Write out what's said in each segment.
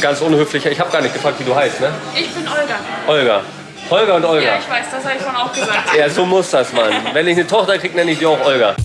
Ganz unhöflich. Ich habe gar nicht gefragt, wie du heißt, ne? Ich bin Olga. Olga. Holger und Olga. Ja, ich weiß, das habe ich vorhin auch gesagt. Ja, so muss das, Mann. Wenn ich eine Tochter kriege, nenne ich die auch Olga.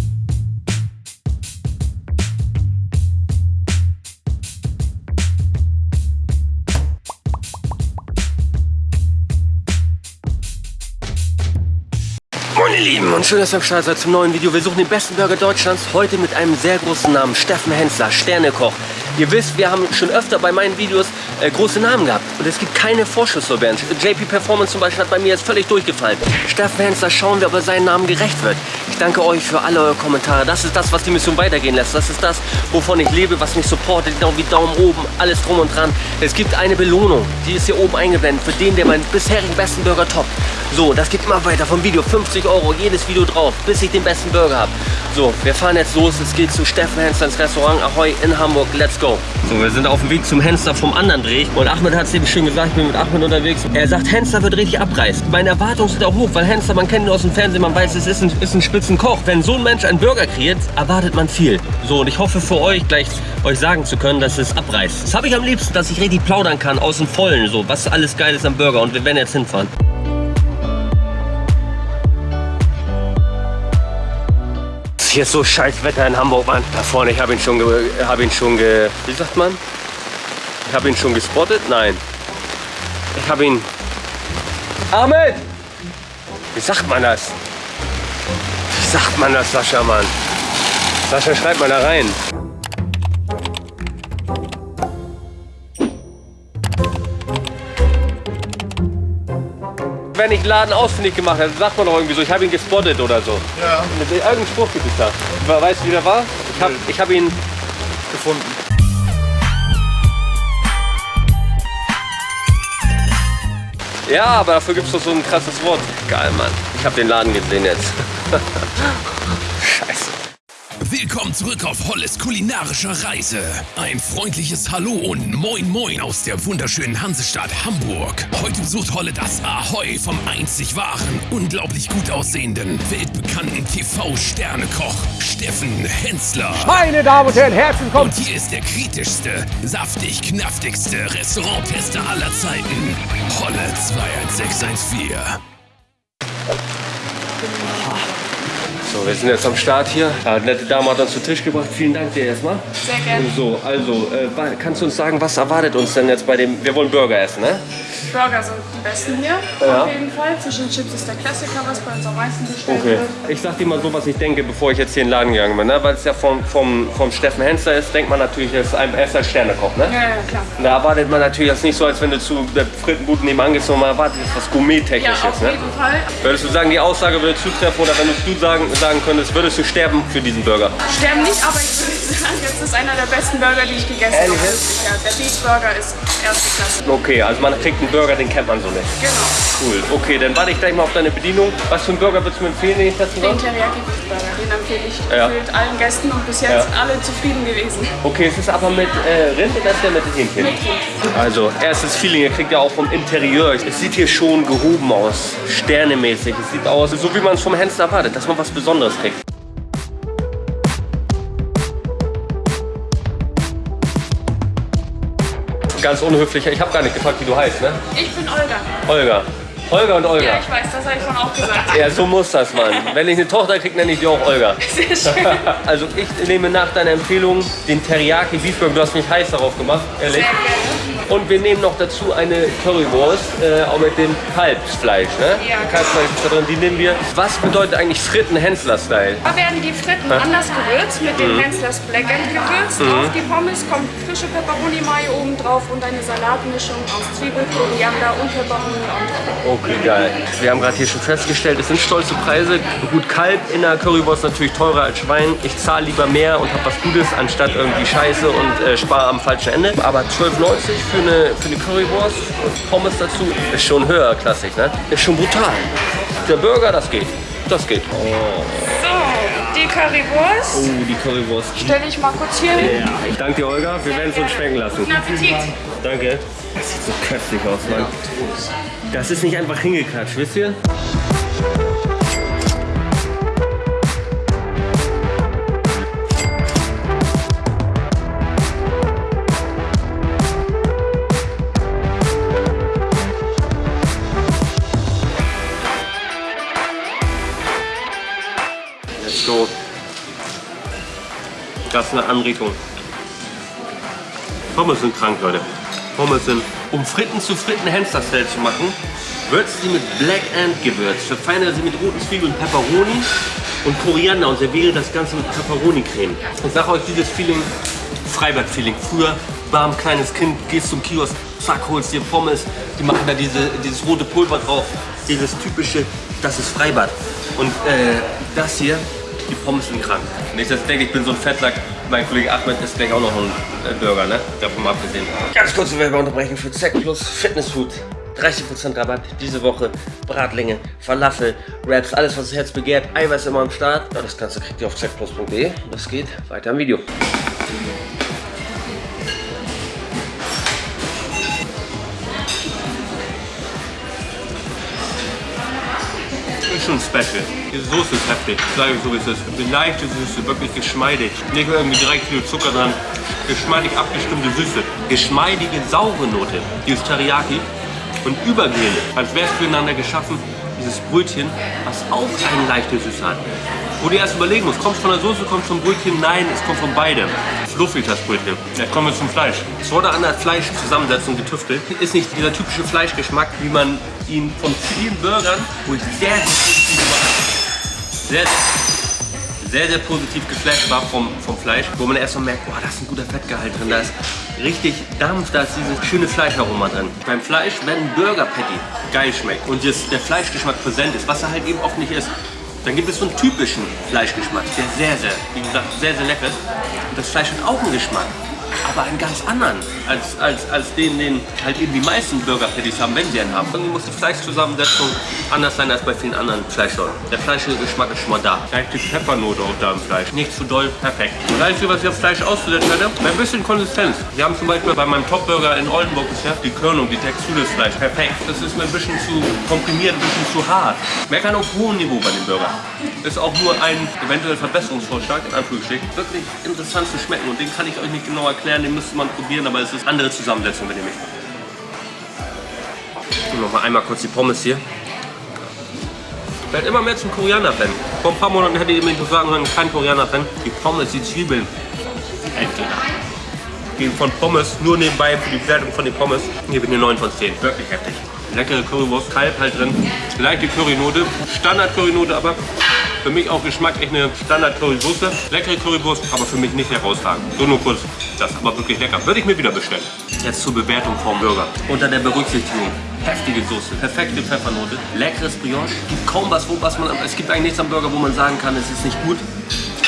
Moin ihr Lieben und schön, dass ihr am Start seid zum neuen Video. Wir suchen den besten Burger Deutschlands. Heute mit einem sehr großen Namen, Steffen Hensler, Sternekoch. Ihr wisst, wir haben schon öfter bei meinen Videos äh, große Namen gehabt. Und es gibt keine Vorschusslorbeeren. JP Performance zum Beispiel hat bei mir jetzt völlig durchgefallen. Steffen Hensler, schauen wir, ob er seinen Namen gerecht wird. Ich danke euch für alle eure Kommentare. Das ist das, was die Mission weitergehen lässt. Das ist das, wovon ich lebe, was mich supportet. Genau wie Daumen oben, alles drum und dran. Es gibt eine Belohnung, die ist hier oben eingeblendet, für den, der meinen bisherigen besten Burger toppt. So, das geht immer weiter vom Video. 50 Euro, jedes Video drauf, bis ich den besten Burger habe. So, wir fahren jetzt los. Es geht zu Steffen Hensler ins Restaurant Ahoy in Hamburg. Let's go. So, wir sind auf dem Weg zum Hensler vom anderen Dreh. Und Ahmed hat es eben schön gesagt, ich bin mit Ahmed unterwegs. Er sagt, Hensler wird richtig abreißen. Meine Erwartungen sind auch hoch, weil Hensler, man kennt ihn aus dem Fernsehen, man weiß, es ist ein, ist ein Spitzenkoch. Wenn so ein Mensch einen Burger kreiert, erwartet man viel. So, und ich hoffe für euch gleich euch sagen zu können, dass es abreißt. Das habe ich am liebsten, dass ich richtig plaudern kann aus dem Vollen, so, was alles geil ist am Burger. Und wir werden jetzt hinfahren. Hier ist so scheiß Wetter in Hamburg, Mann. Da vorne, ich habe ihn schon, ge, hab ihn schon ge, wie sagt man? Ich habe ihn schon gespottet? Nein. Ich habe ihn... Ahmed! Wie sagt man das? Wie sagt man das, Sascha, Mann? Sascha, schreibt mal da rein. Wenn ich Laden ausfindig gemacht habe, sagt man doch irgendwie so, ich habe ihn gespottet oder so. Ja. Mit irgendeinem Spruch gibt es da. Weißt du, wie der war? Ich habe ich hab ihn Gefunden. Ja, aber dafür gibt es doch so ein krasses Wort. Geil, Mann. Ich habe den Laden gesehen jetzt. Scheiße. Willkommen zurück auf Holles kulinarischer Reise. Ein freundliches Hallo und Moin Moin aus der wunderschönen Hansestadt Hamburg. Heute besucht Holle das Ahoi vom einzig wahren, unglaublich gut aussehenden, weltbekannten TV-Sternekoch Steffen Hensler. Meine Damen und Herren, herzlich willkommen. Und hier ist der kritischste, saftig knaftigste Restauranttester aller Zeiten. Holle 21614. So, wir sind jetzt am Start hier. Ja, die nette Dame hat uns zu Tisch gebracht. Vielen Dank dir erstmal. Sehr gerne. So, also, äh, kannst du uns sagen, was erwartet uns denn jetzt bei dem... Wir wollen Burger essen, ne? Burger sind die besten hier. Ja. Auf jeden Fall. Fish and Chips ist der Klassiker, was bei uns am meisten bestellt Okay. wird. Ich sag dir mal so, was ich denke, bevor ich jetzt hier in den Laden gegangen bin. Ne? Weil es ja vom, vom, vom Steffen Hensler ist, denkt man natürlich, er ist ein, er Sternekoch, ne? Ja, ja, klar. Da erwartet man natürlich jetzt nicht so, als wenn du zu der Frittenbude nebenan gehst, sondern man erwartet jetzt was Ja, Gourmet-Technisches, auf ne? jeden Fall. Würdest du sagen, die Aussage würde zutreffen oder wenn du sagen, sagen könntest, würdest du sterben für diesen Burger? Sterben nicht, aber ich würde sagen, jetzt ist einer der besten Burger, die ich gegessen habe. Ja, der Beef Burger ist erste Klasse. Okay, also man kriegt einen Burger, den kennt man so nicht. Genau. Cool. Okay, dann warte ich gleich mal auf deine Bedienung. Was für einen Burger würdest du mir empfehlen, den ich testen Den? Teriyaki Beef Burger, den empfehle ich Ja. gefühlt allen Gästen und bis jetzt Ja. alle zufrieden gewesen. Okay, es ist aber mit äh, Rind oder ist der mit Hähnchen? Mit Hähnchen. Also, erstes Feeling, ihr kriegt ja auch vom Interieur. Es sieht hier schon gehoben aus, sternemäßig. Es sieht aus, so wie man es vom Hensler erwartet, dass man was Besonderes kriegt. Ganz unhöflich, ich habe gar nicht gefragt, wie du heißt, ne? Ich bin Olga. Olga. Olga und Olga. Ja, ich weiß, das habe ich vorhin auch gesagt. Ja, so muss das, Mann. Wenn ich eine Tochter kriege, nenne ich die auch Olga. Sehr schön. Also ich nehme nach deiner Empfehlung den Teriyaki Beefburger. Du hast mich heiß darauf gemacht, ehrlich. Sehr gerne. Und wir nehmen noch dazu eine Currywurst, äh, auch mit dem Kalbsfleisch, ne? Ja. Kalbsfleisch ist da drin, die nehmen wir. Was bedeutet eigentlich Fritten-Hensler-Style? Da werden die Fritten anders gewürzt, mit dem Hensler's Black End gewürzt. Auf die Pommes kommt frische Pepperoni Mayo oben drauf und eine Salatmischung aus Zwiebel, Koriander und Pepperoni on top. Okay, geil. Wir haben gerade hier schon festgestellt, es sind stolze Preise. Gut, Kalb in der Currywurst natürlich teurer als Schwein. Ich zahle lieber mehr und habe was Gutes, anstatt irgendwie Scheiße und äh, spare am falschen Ende. Aber 12,90 für eine, für eine Currywurst und Pommes dazu ist schon höherklassig, ne? Ist schon brutal. Der Burger, das geht. Das geht. Oh, So, die Currywurst oh die Currywurst. stelle ich mal kurz hier hin. Ja, ich danke dir, Olga. Wir werden es uns schmecken lassen. Guten Appetit. Danke. Das sieht so köstlich aus, Mann. Das ist nicht einfach hingeklatscht, wisst ihr? Was eine Anregung. Pommes sind krank, Leute. Pommes sind, um Fritten zu Fritten Hensler-Style zu machen, würzt sie mit Black Ant Gewürz. Verfeinere sie mit roten Zwiebeln und Pepperoni und Koriander und serviere das Ganze mit Pepperoni-Creme. Ich sage euch dieses Feeling, Freibad-Feeling. Früher war ein kleines Kind, gehst zum Kiosk, zack, holst dir Pommes, die machen da diese, dieses rote Pulver drauf, dieses typische, das ist Freibad. Und äh, das hier, die Pommes sind krank. Dass ich denke, ich bin so ein Fettlack. Mein Kollege Ahmed ist gleich auch noch ein äh, Burger, ne? Davon mal abgesehen. Ganz kurze Werbeunterbrechung für Zack Plus Fitness Food. 30% Rabatt diese Woche. Bratlinge, Falafel, Wraps, alles was das Herz begehrt. Eiweiß immer am Start. Das Ganze kriegt ihr auf zackplus.de. Das geht weiter im Video. Ist schon special. Diese Soße ist heftig, sage so wie es ist. Eine leichte Süße, wirklich geschmeidig. Nicht irgendwie direkt viel Zucker dran. Geschmeidig abgestimmte Süße. Geschmeidige, saure Note. Dieses Teriyaki. Und übergehend, als wäre es füreinander geschaffen, dieses Brötchen, was auch eine leichte Süße hat. Wo du erst überlegen musst, kommt es von der Soße, kommt es vom Brötchen? Nein, es kommt von beidem. Fluffig das Brötchen. Jetzt kommen wir zum Fleisch. Es wurde an der Fleischzusammensetzung getüftelt. Ist nicht dieser typische Fleischgeschmack, wie man ihn von vielen Burgern, wo ich sehr, sehr, sehr, sehr positiv geflasht war vom, vom Fleisch, wo man erstmal merkt, boah, da ist ein guter Fettgehalt drin, da ist richtig Dampf, da ist dieses schöne Fleischaroma drin. Beim Fleisch, wenn ein Burger Patty geil schmeckt und jetzt der Fleischgeschmack präsent ist, was er halt eben oft nicht ist, dann gibt es so einen typischen Fleischgeschmack, der sehr, sehr, wie gesagt, sehr, sehr lecker ist. Und das Fleisch hat auch einen Geschmack aber einen ganz anderen, als, als, als den, den halt eben die meisten Burger Patties haben, wenn sie einen haben. Irgendwie muss die Fleischzusammensetzung anders sein als bei vielen anderen Fleischsorten. Der Fleischgeschmack ist schon mal da. Gleich die Pfeffernote auch da im Fleisch. Nicht zu doll, perfekt. Und das Einzige, was ich auf Fleisch auszusetzen hätte, ein bisschen Konsistenz. Wir haben zum Beispiel bei meinem Top-Burger in Oldenburg bisher die Körnung, die Textur des Fleisch. Perfekt. Das ist mir ein bisschen zu komprimiert, ein bisschen zu hart. Meckern auf hohem Niveau bei dem Burger. Ist auch nur ein eventuell Verbesserungsvorschlag, in Anführungsstrichen. Wirklich interessant zu schmecken und den kann ich euch nicht genau erklären, den müsste man probieren, aber es ist andere Zusammensetzung, wenn ihr mich Und noch mal einmal kurz die Pommes hier. Ich werde immer mehr zum Koreaner-Fan. Vor ein paar Monaten hätte ich mir nicht sagen können, kein Koreaner-Fan. Die Pommes, die Zwiebeln. Endgegner. Gehen von Pommes nur nebenbei für die Bewertung von den Pommes. Hier bin ich 9 von 10. Wirklich heftig. Leckere Currywurst, Kalb halt drin. Leichte Currynote. Standard-Currynote aber. Für mich auch geschmacklich eine Standard-Currysoße. Leckere Currywurst, aber für mich nicht herausragend. So nur kurz das, aber wirklich lecker. Würde ich mir wieder bestellen. Jetzt zur Bewertung vom Burger. Unter der Berücksichtigung. Heftige Soße, perfekte Pfeffernote, leckeres Brioche. Gibt kaum was, wo was man. Es gibt eigentlich nichts am Burger, wo man sagen kann, es ist nicht gut.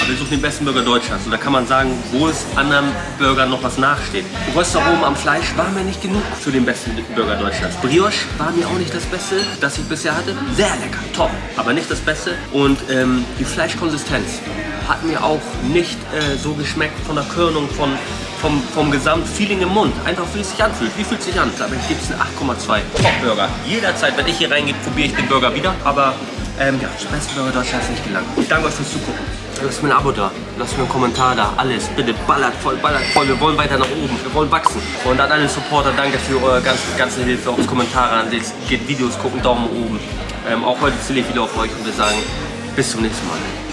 Aber wir suchen den besten Burger Deutschlands. Und da kann man sagen, wo es anderen Burgern noch was nachsteht. Röstaromen am Fleisch war mir nicht genug für den besten Burger Deutschlands. Brioche war mir auch nicht das Beste, das ich bisher hatte. Sehr lecker, top, aber nicht das Beste. Und ähm, die Fleischkonsistenz hat mir auch nicht äh, so geschmeckt von der Körnung, von, vom, vom Gesamtfeeling im Mund. Einfach wie es sich anfühlt. Wie fühlt es sich an? Aber ich gebe es eine 8,2. Top-Burger. Jederzeit, wenn ich hier reingehe, probiere ich den Burger wieder. Aber ähm, ja, zum besten Burger Deutschlands nicht gelangt. Ich danke euch fürs Zugucken. Lasst mir ein Abo da, lasst mir einen Kommentar da, alles, bitte ballert voll, ballert voll, wir wollen weiter nach oben, wir wollen wachsen. Und an alle Supporter, danke für eure ganze, ganze Hilfe, auch Kommentare an, geht Videos gucken, Daumen oben. Ähm, auch heute zähle ich wieder auf euch und wir sagen, bis zum nächsten Mal.